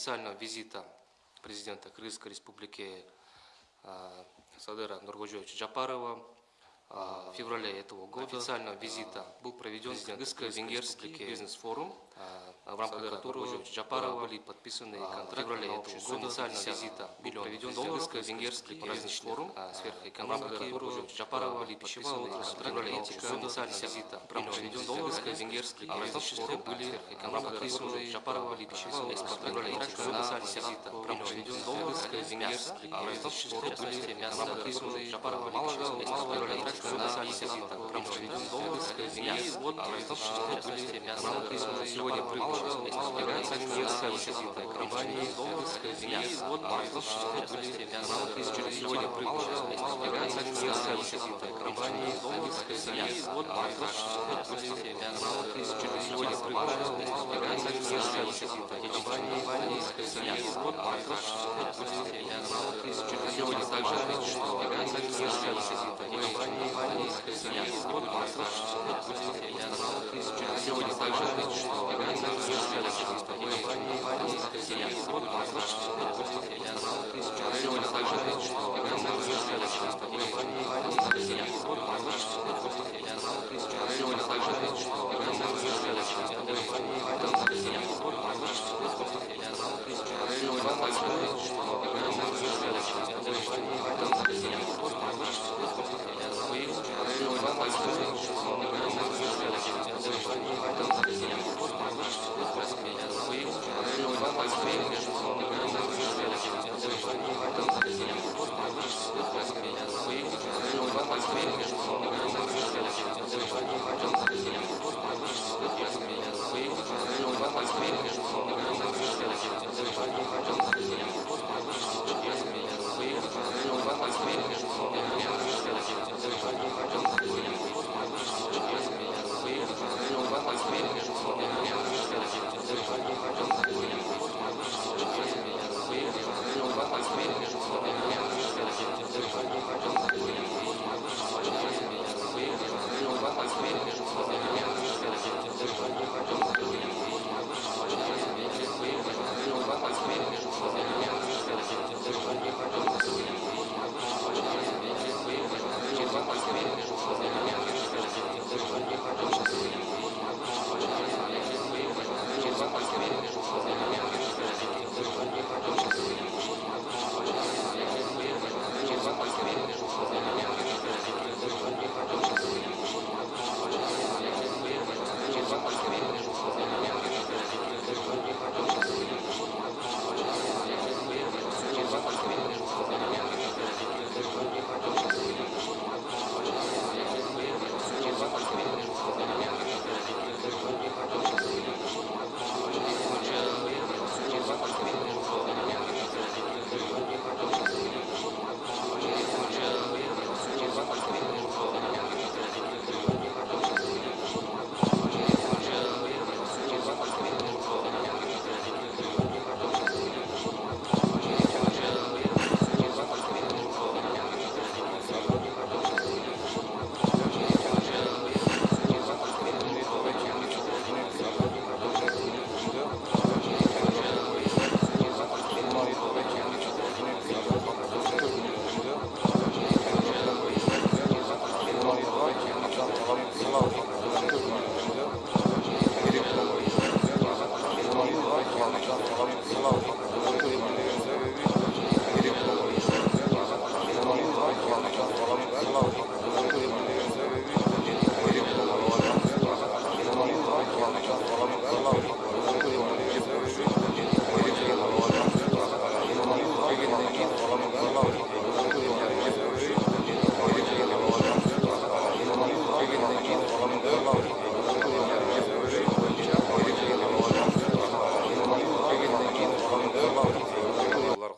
официального визита президента Кыргызской республики Садыра Нургожевича Джапарова в феврале этого года официального визита был проведен Кыргызско-венгерский бизнес-форум, в рамках которого Джапарова были подписаны контракты в феврале этого года официального визита был проведен Кыргызско-венгерский бизнес-форум, в рамках которого Джапарова были подписаны контракты в официального визита был проведен Кыргызско-венгерский бизнес-форум, в рамках которого Джапарова были подписаны контракты официального визита был проведен Кыргызско-венгерский бизнес-форум, в рамках которого Джапарова были подписаны контракты и вот сегодня является несколько компаний и вот сегодня является несколько компаний и вот сегодня является несколько компаний и вот сегодня также что является несколько компаний Сегодня также Спасибо.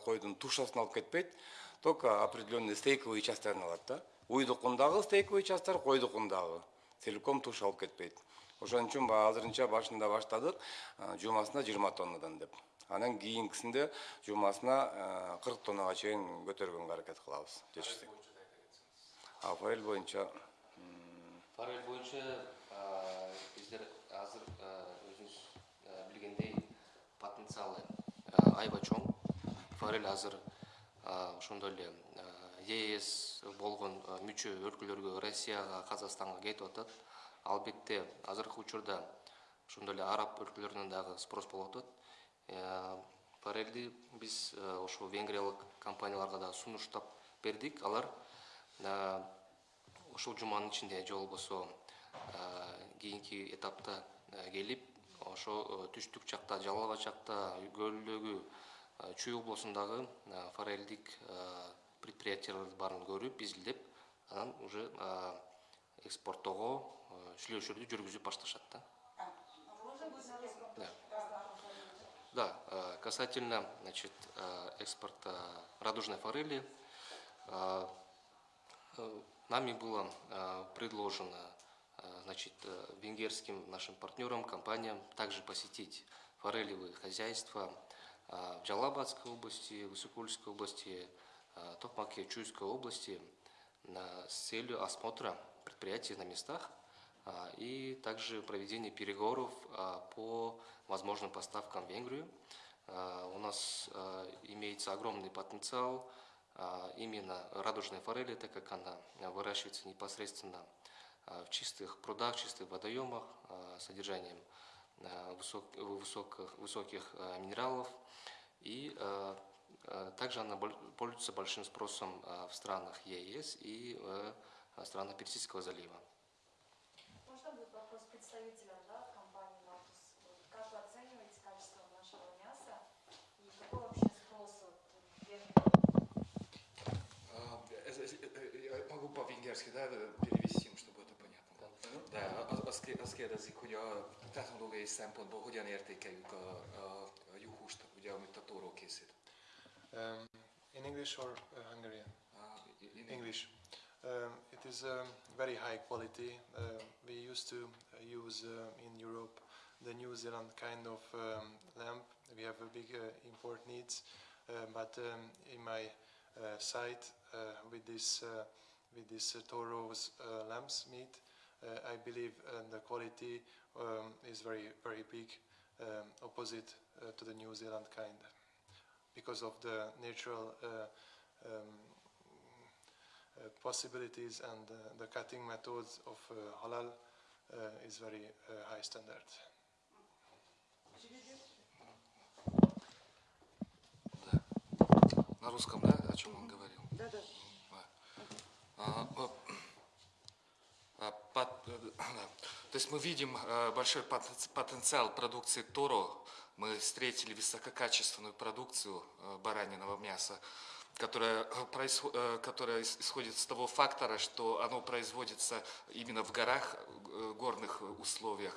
Сегодня тушасын алып кетпейт. Только определенный стейковый частарын алат да уйдукундагы стейковый частар койдукундагы целиком туш алып кетпейт. Ошон үчүн азырынча башында баштадык жумасына жыйырма тоннадан деп. Анан кийинкисинде жумасына кырк тоннага чейин көтөргөнгө аракет кылабыз жетишсек а форель боюнча форель боюнча сіздер азыр өзүңүз билгендей потенциалы аябай чоң. Форель азыр ошондой эле ЕС болгон мүчө өлкөлөргө Россияга Казакстанга кетип атат. Албетте азыркы учурда ошондой эле араб өлкөлөрүнөн дагы спрос болуп атат. Форельди биз ошо венгриялык компанияларга да сунуштап бердик. Алар ушул жуманын ичинде же болбосо кийинки этапта келип ошо түштүк жакта жалал абад жакта көлдөгү чүй облусундагы э, форельдик э, предприятиялардын баарын көрүп изилдеп анан уже экспорттоого сүйлөшүүлөрдү жүргүзүп башташат да Да. Касательно значит, экспорта радужной форели, э, нами было предложено значит, э, венгерским нашим партнерам, компаниям также посетить форелевые хозяйства в Джалабадской области, Высокольской области, э, Токмаке, Чуйской области с целью осмотра предприятий на местах а, и также проведение переговоров а, по возможным поставкам в Венгрию. А, У нас а, имеется огромный потенциал а, именно радужной форели, так как она а, выращивается непосредственно а, в чистых прудах, чистых водоемах а, содержанием а, высок- высоких, высоких а, минералов. И а, а, также она пользуется большим спросом а, в странах ЕС и в а, странах Персидского залива. Можно будет вопрос представителям да, компании «Натус»? Как вы оцениваете качество нашего мяса и какой вообще спрос? А, э, э, э, Я могу по-венгерски да, перевести, чтобы это понятно. De az- azt ké- azt kérdezik, hogy a technológiai szempontból hogyan értékeljük a, a, a juhúst, ugye, amit a tóró készít. Um, in English or uh, Hungarian? Uh, in English. Um, it is um, very high quality. Uh, we used to uh, use uh, in Europe the New Zealand kind of um, lamp. We have a big uh, import needs, uh, but um, in my uh, site uh, with this uh, with this uh, Toro's uh, lamb's meat, uh, I believe uh, the quality um, is very very big, um, opposite uh, to the New Zealand kind, because of the natural. Uh, um, uh, possibilities and uh, the cutting methods of uh, halal uh, is very uh, high standard. На русском, да, о чем он говорил? Да, да. А, о, а, пот- э, да. То есть мы видим э, большой потен- потенциал продукции Торо. Мы встретили высококачественную продукцию э, бараниного мяса, которая, э, которая ис- исходит с того фактора, что оно производится именно в горах, горных условиях.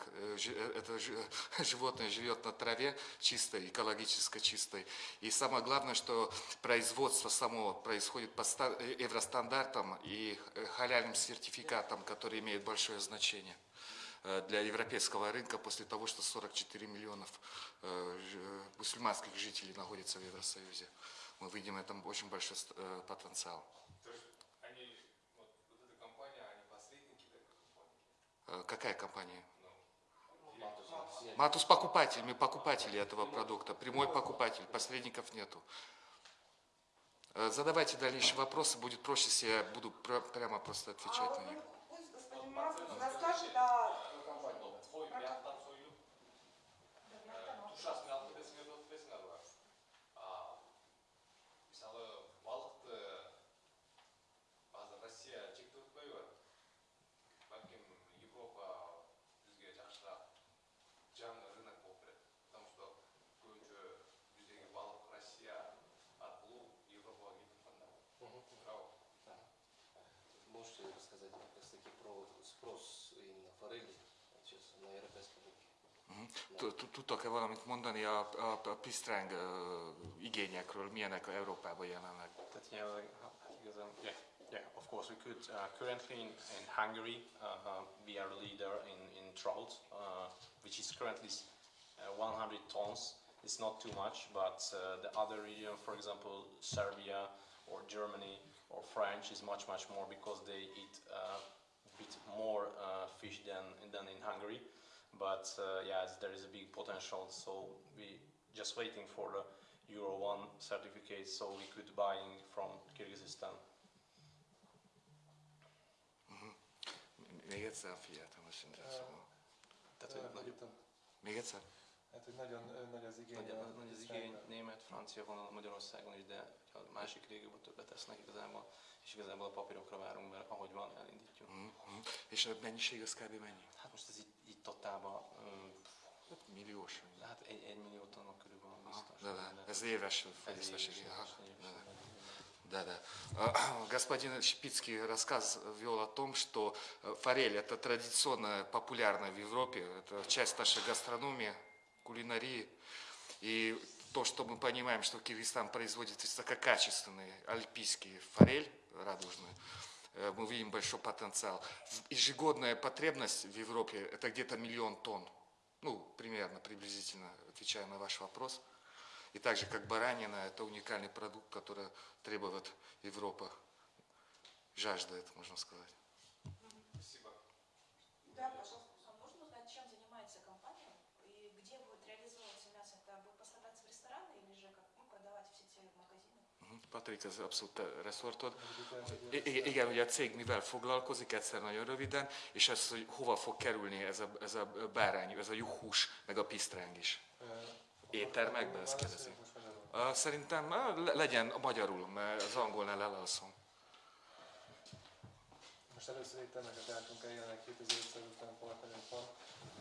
Это жи- животное живет на траве чистой, экологически чистой. И самое главное, что производство само происходит по ста- евростандартам и халяльным сертификатам, которые имеют большое значение для европейского рынка после того, что 44 миллионов э, ж- мусульманских жителей находятся в Евросоюзе. Мы видим этом очень большой э, потенциал. То есть они, вот, вот эта компания, они посредники такой компании. Э, Какая компания? Матус покупатель, мы покупатели этого продукта, прямой покупатель, посредников нету. Э, Задавайте дальнейшие вопросы, будет проще, если я буду пр- прямо просто отвечать А на них. таки про спрос именно форели сейчас на европейском рынке? Tud- tud- Tudtok-e valamit mondani a, a, a pisztráng ö, igényekről, milyenek Európában jelenleg? That, yeah, like, how- because, um, yeah, yeah, of course we could. Uh, currently in, in Hungary, uh, uh, we are the leader in, in trout, uh, which is currently s- uh, 100 tons. It's not too much, but uh, the other region, for example, Serbia or Germany or French is much, much more because they eat uh, a bit more uh, fish than, than in Hungary. but uh, yeah, there is a big potential. So we just waiting for the Euro One certificate, so we could buying from Kyrgyzstan. Még egyszer figyeltem a szintet, szóval. Tehát, Ö, hogy nagy, itt a- Még egyszer? Hát, hogy nagyon ö, nagy az igény. nagy, a nagy az Izraelben. igény, német, francia vonal Magyarországon is, de ha a másik régióban többet tesznek igazából, és igazából a papírokra várunk, És a mennyiség az kb. mennyi? Hát most ez így, így totálban, Hát Milliós. hát egy, egy millió tonna körül van biztos. Да. de- Ez éves fogyasztási. éves, Ага, éves, éves, да, да. éves. Да, да. А, Господин Шпицкий рассказ вел о том, что форель это традиционно популярная в Европе, это часть нашей гастрономии, кулинарии. И то, что мы понимаем, что Киргизстан производит высококачественный альпийский форель радужный, мы видим большой потенциал. Ежегодная потребность в Европе это где-то миллион тонн. Ну, примерно, приблизительно, отвечая на ваш вопрос. И так же, как баранина, это уникальный продукт, который требует Европа, жаждает, можно сказать. Да, пожалуйста. Patrik, ez abszolút reszortod. I- Igen, ugye a cég mivel foglalkozik, egyszer nagyon röviden, és az, hogy hova fog kerülni ez a, ez a bárány, ez a juhús, meg a pisztráng is. ö, Éttermekben, ezt kérdezi. Szerintem le- legyen a magyarul, mert az angolnál elalszom. Most először éttermeket jártunk el, jelenleg 2550 partnerünk van.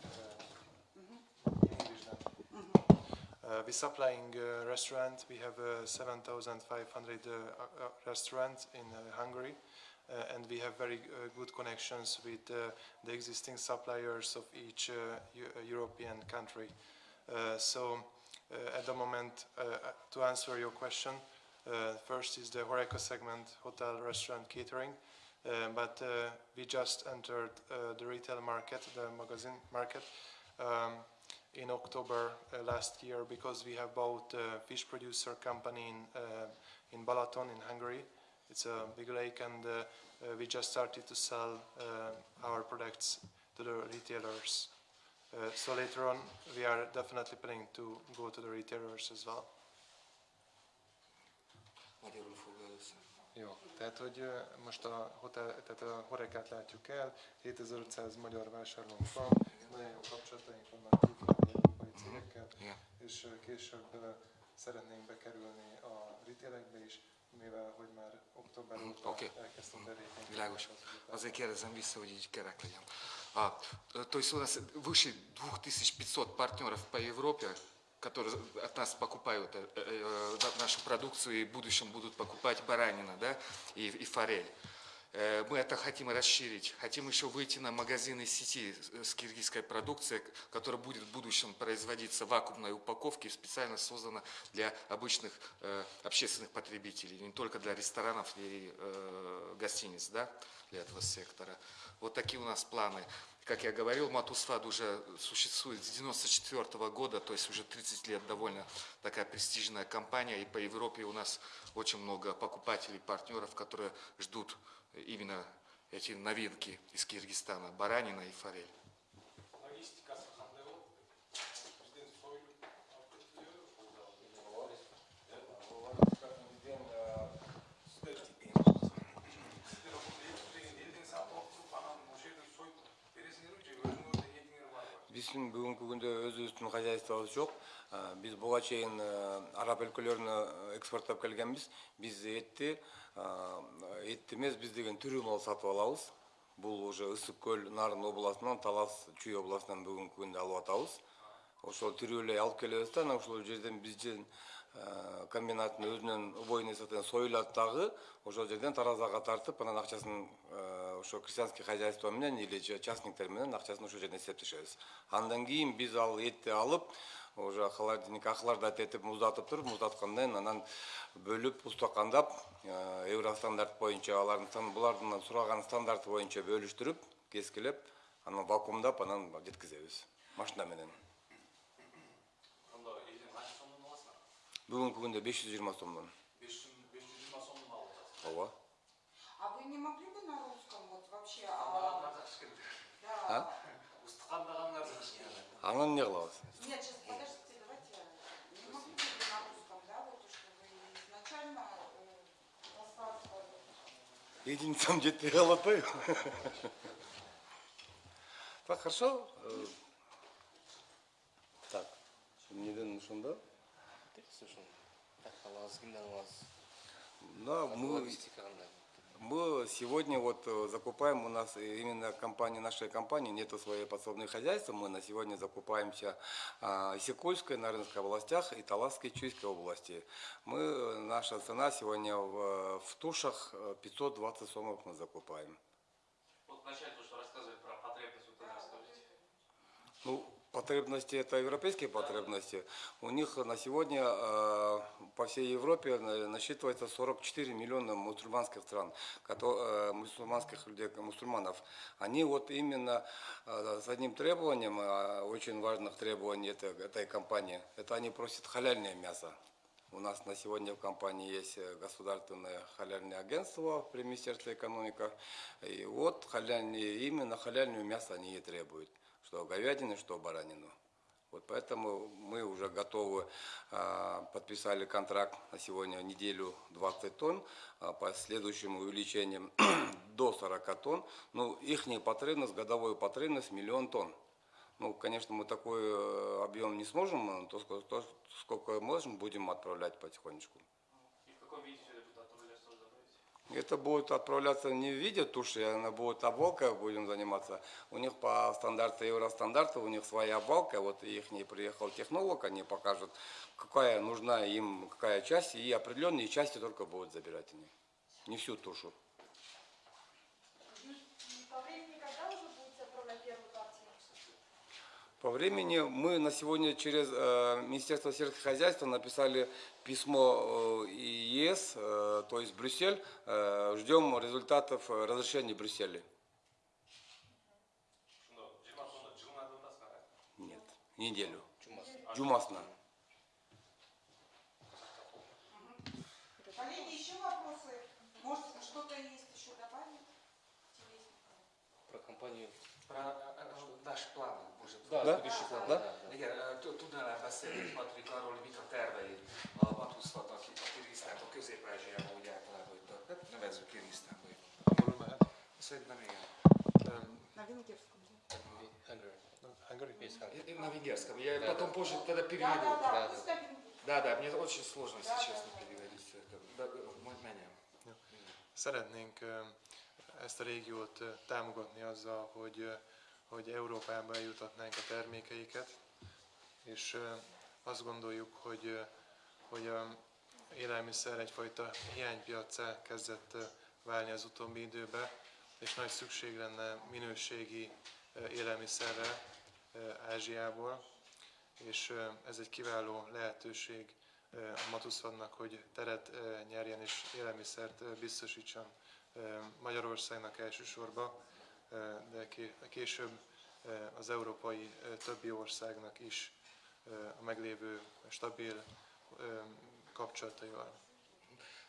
Uh, English then. Uh, we supplying uh, restaurant. We have uh, 7,500 uh, restaurants in uh, Hungary, uh, and we have very good connections with the existing suppliers of each European country. So, at the moment, to answer your question, first is the Horeca segment, hotel, restaurant, catering. But we just entered the retail market, the magazine market, um, in October uh, last year because we have bought a fish producer company in, uh, in Balaton in Hungary. It's a big lake, and uh, uh, we just started to sell uh, our products to the retailers. Uh, so later on, we are definitely planning to go to the retailers as well. Magyarul fog először. Jó, tehát hogy ö, most a hotel, tehát a horekát látjuk el, 7500 magyar vásárlónk van, nagyon jó kapcsolataink vannak cégekkel, Igen. és később szeretnénk bekerülni a retailekbe is, mivel hogy már október óta Oké. elkezdtünk tevékenykedni. Világos. Azért kérdezem visszа, hogy így kerek legyen. А, э, то есть у нас выше 2500 партнеров по Европе, которые от нас покупают э, э, э, нашу продукцию и в будущем будут покупать баранина да, и, и форель. Э, Мы это хотим расширить. Хотим еще выйти на магазины сети с киргизской продукцией, которая будет в будущем производиться в вакуумной упаковке, специально создана для обычных э, общественных потребителей, не только для ресторанов и э, гостиниц, да, для этого сектора. Вот такие у нас планы. Как я говорил, Матусфад уже существует с 94 года, то есть уже 30 лет довольно такая престижная компания, и по Европе у нас очень много покупателей, партнеров, которые ждут именно эти новинки из Киргизстана, баранина и форель. Бар ма биздин бүгүнкү күндө өзүбүздүн хозяйствобуз жок А, биз буга чейин э, араб өлкөлөрүнө экспорттоп келгенбиз биз этти а, этти эмес биз деген тирүү мал сатып алабыз. Бул уже ысык көл нарын областынан талас чүй областынан бүгүнкү күндө алып атабыз. Ошол тирүү эле алып келебиз да анан ошол жерден биздин комбинаттын өзүнөн убойный союлат дагы ошол жерден таразага тартып анан акчасын ошо крестьянский хозяйство менен или же частниктер менен акчасын ошол жерден эсептешебиз андан кийин биз ал этти алып. Уже холодильник охлаждать этип муздатып туруп муздаткандан кийин анан бөлүп устакандап э, евростандарт боюнча алардын булардын сураган стандарты боюнча бөлүштүрүп кескилеп анан вакуумдап анан жеткизебиз. Машина менен. Бүгүнкү күндө беш жүз жыйырма сомдон. Беш жүз жиырма сомнан алып жатасың ооба. А вы не могли бы на русском вот вообще... а, да, А? анан эмне кылабыз Нет, сейчас подождите, давайте. Не могу ли на русском, да, вот то, что вы изначально э, единицам калып атпайбы так хорошо Э, так ошондо Слушай, так аласыз кимден аласыз да мы Мы сегодня вот э, закупаем, у нас именно компания, нашей компании нету своей подсобные хозяйства, мы на сегодня закупаемся а, в Исыкульской, Нарынской областях и Таласской, Чуйской области. Мы, э, наша цена сегодня в, в тушах э, 520 сомов мы закупаем. Вот вначале то, что рассказывали про потребность, вот это расскажите. Ну, потребности это европейские потребности. У них на сегодня э, по всей Европе на- насчитывается 44 миллиона мусульманских стран, э, мусульманских людей, мусульманов. Они вот именно э, с одним требованием, э, очень важных требований этой, этой компании, это они просят халяльное мясо. У нас на сегодня в компании есть государственное халяльное агентство при Министерстве экономики. И вот халяльные, именно халяльное мясо они и требуют. Что говядины, что баранину. Вот поэтому мы уже готовы, а, подписали контракт на сегодня неделю 20 тонн, а, по следующим увеличениям до 40 тонн. Ну, их потребность, годовую потребность миллион тонн. Ну, конечно, мы такой э, объем не сможем, но то, сколько можем, будем отправлять потихонечку. И в каком виде все это будет отправляться, тоже добавите? Это будет отправляться не в виде туши, она будет обвалка, будем заниматься. У них по стандарту евростандарту, у них своя обвалка, вот их не приехал технолог, они покажут, какая нужна им, какая часть, и определенные части только будут забирать они. Не всю тушу. И по времени когда уже будете отправлять первую партию? По времени мы на сегодня через э, Министерство сельского хозяйства написали письмо э, ЕС, э, то есть Брюссель, э, ждем результатов разрешения Брюсселя. Нет, неделю. Джумасна. Коллеги, еще вопросы? Может, что-то есть еще добавить? Про компанию. Про э, э, наш план, может. Да, Да? будущий план. Да? Да, да. Igen, ö, t- tudnál beszélni, Patrik, arról, hogy mik a terveid a Matuszfatnak itt a Kirisztánban, Közép-Ázsiában, úgy általában, hogy a- hát nevezzük Kirisztánba. Angolul mehet. Szerintem igen. Um, На венгерском, да? Hungary. no, Hungary? Есть Hungary. И- и На венгерском. Я Да, потом да. позже тогда Да, переведу. да, да, да, пусть на венгерском. Да, да, мне очень сложно, если Да, да, честно, да. переводить это. Да, э, м- менее. Szeretnénk ö, ezt a régiót ö, támogatni azzal, hogy, ö, hogy Európába eljutatnánk a termékeiket, és azt gondoljuk, hogy, hogy a élelmiszer egyfajta hiánypiacá kezdett válni az utóbbi időben, és nagy szükség lenne minőségi élelmiszerre Ázsiából, és ez egy kiváló lehetőség a Matuszvannak, hogy teret nyerjen és élelmiszert biztosítson Magyarországnak elsősorban, de ké- később az európai többi országnak is a meglévő stabil kapcsolataival.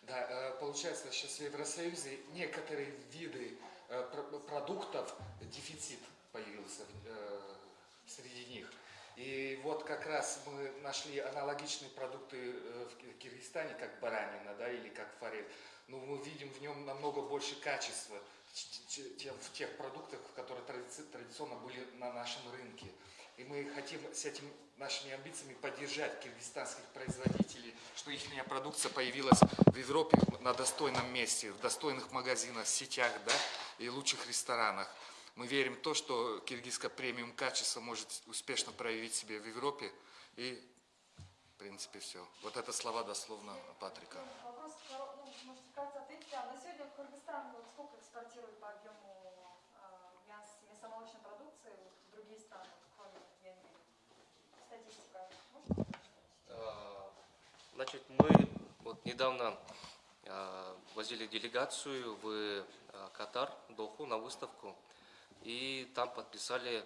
Да, э, получается, сейчас в Евросоюзе некоторые виды э, пр- продуктов дефицит появился э, среди них. И вот как раз мы нашли аналогичные продукты в Ки- Киргизстане, как баранина, да, или как форель. Но мы видим в нем намного больше качества, в тех продуктах, которые традици- традиционно были на нашем рынке. И мы хотим с этими нашими амбициями поддержать киргизстанских производителей, что их продукция появилась в Европе на достойном месте, в достойных магазинах, сетях, да, и лучших ресторанах. Мы верим в то, что киргизское премиум качество может успешно проявить себя в Европе. И, в принципе, все. Вот это слова дословно Патрика. Вопрос, коро- ну, может, вкратце ответьте. А на сегодня Кыргызстан вот сколько экспортирует по объему э, мяс- мясомолочной продукции в другие страны, кроме Венгрии? Статистика. А, Значит, мы вот недавно а, возили делегацию в а, Катар, Доху, на выставку, и там подписали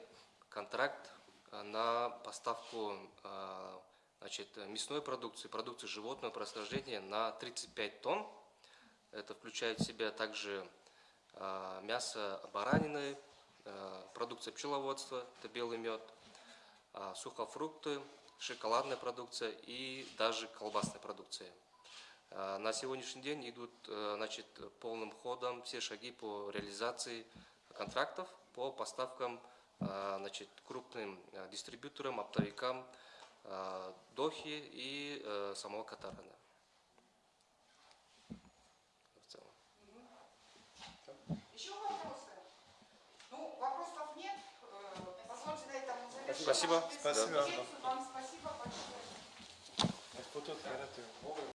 контракт а, на поставку а, значит, мясной продукции, продукции животного происхождения на 35 тонн. Это включает в себя также а, мясо баранины, э, продукция пчеловодства, это белый мед, а, сухофрукты, шоколадная продукция и даже колбасная продукция. А, На сегодняшний день идут значит, полным ходом все шаги по реализации контрактов по поставкам а, значит, крупным дистрибьюторам, оптовикам а, Дохи и э, самого Катарана. В целом. Еще вопросы? Ну, вопросов нет. Э, Позвольте на этом завершить. Спасибо. Спасибо. Вам спасибо большое.